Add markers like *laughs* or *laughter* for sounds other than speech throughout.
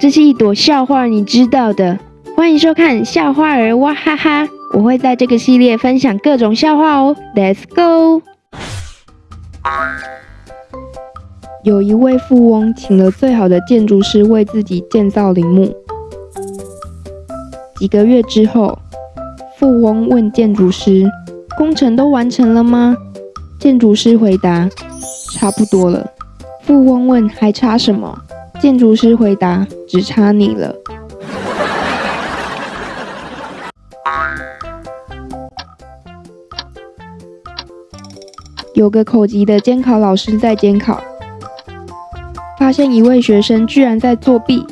这是一朵笑话，你知道的。欢迎收看笑话儿哇哈哈，我会在这个系列分享各种笑话哦。Let's go。有一位富翁请了最好的建筑师为自己建造陵墓。几个月之后，富翁问建筑师：“工程都完成了吗？”建筑师回答：“差不多了。”富翁问：“还差什么？”建筑师回答：“只差你了。”有个口级的监考老师在监考，发现一位学生居然在作弊，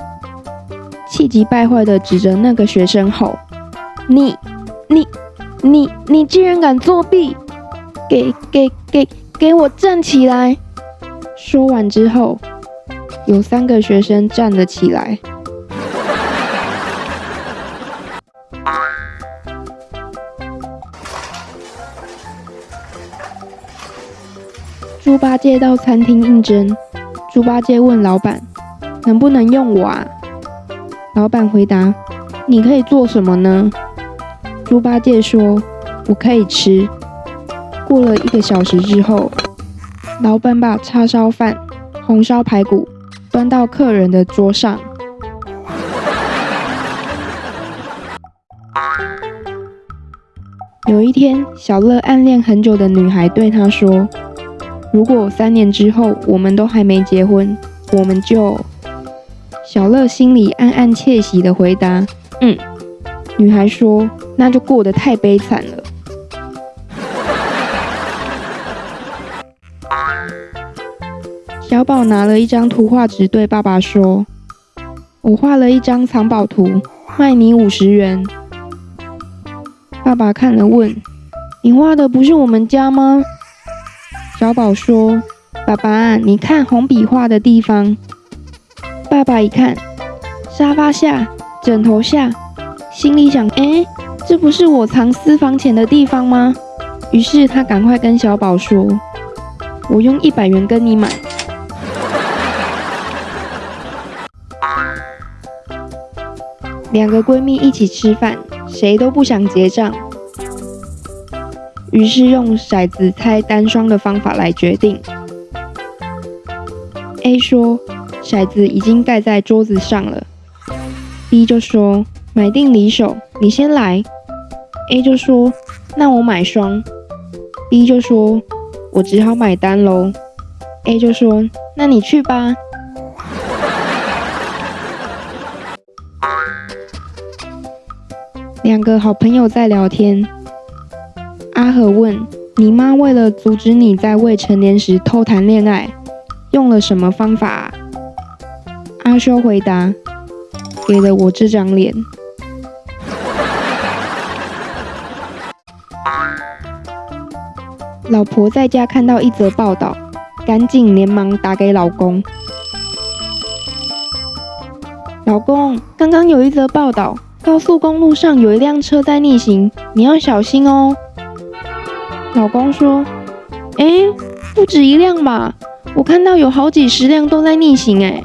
气急败坏的指着那个学生吼：“你、你、你、你竟然敢作弊！给、给、给、给我站起来！”说完之后。有三个学生站了起来。猪八戒到餐厅应征，猪八戒问老板：“能不能用我啊？”老板回答：“你可以做什么呢？”猪八戒说：“我可以吃。”过了一个小时之后，老板把叉烧饭、红烧排骨。端到客人的桌上。有一天，小乐暗恋很久的女孩对他说：“如果三年之后我们都还没结婚，我们就……”小乐心里暗暗窃喜的回答：“嗯。”女孩说：“那就过得太悲惨了。”小宝拿了一张图画纸，对爸爸说：“我画了一张藏宝图，卖你五十元。”爸爸看了问：“你画的不是我们家吗？”小宝说：“爸爸，你看红笔画的地方。”爸爸一看，沙发下、枕头下，心里想：“哎，这不是我藏私房钱的地方吗？”于是他赶快跟小宝说：“我用一百元跟你买。”两个闺蜜一起吃饭，谁都不想结账，于是用骰子猜单双的方法来决定。A 说：“骰子已经盖在桌子上了。”B 就说：“买定离手，你先来。”A 就说：“那我买双。”B 就说：“我只好买单喽。”A 就说：“那你去吧。”两个好朋友在聊天。阿和问：“你妈为了阻止你在未成年时偷谈恋爱，用了什么方法？”阿修回答：“给了我这张脸。” *laughs* 老婆在家看到一则报道，赶紧连忙打给老公：“老公，刚刚有一则报道。”高速公路上有一辆车在逆行，你要小心哦。老公说：“哎，不止一辆吧？我看到有好几十辆都在逆行。”哎，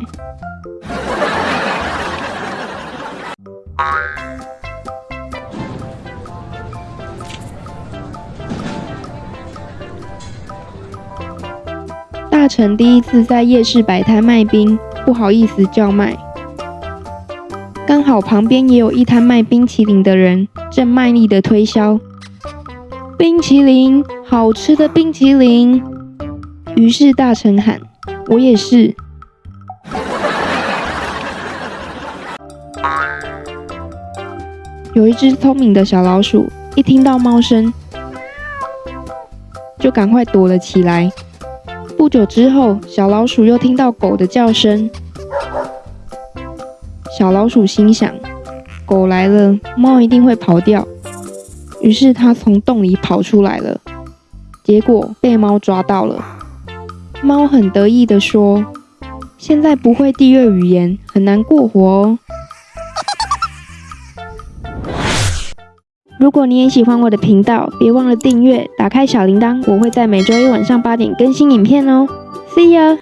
大成第一次在夜市摆摊卖冰，不好意思叫卖。刚好旁边也有一摊卖冰淇淋的人，正卖力的推销冰淇淋，好吃的冰淇淋。于是大臣喊：“我也是。”有一只聪明的小老鼠，一听到猫声，就赶快躲了起来。不久之后，小老鼠又听到狗的叫声。小老鼠心想：“狗来了，猫一定会跑掉。”于是它从洞里跑出来了，结果被猫抓到了。猫很得意地说：“现在不会第二语言，很难过活哦。”如果你也喜欢我的频道，别忘了订阅，打开小铃铛，我会在每周一晚上八点更新影片哦。See ya。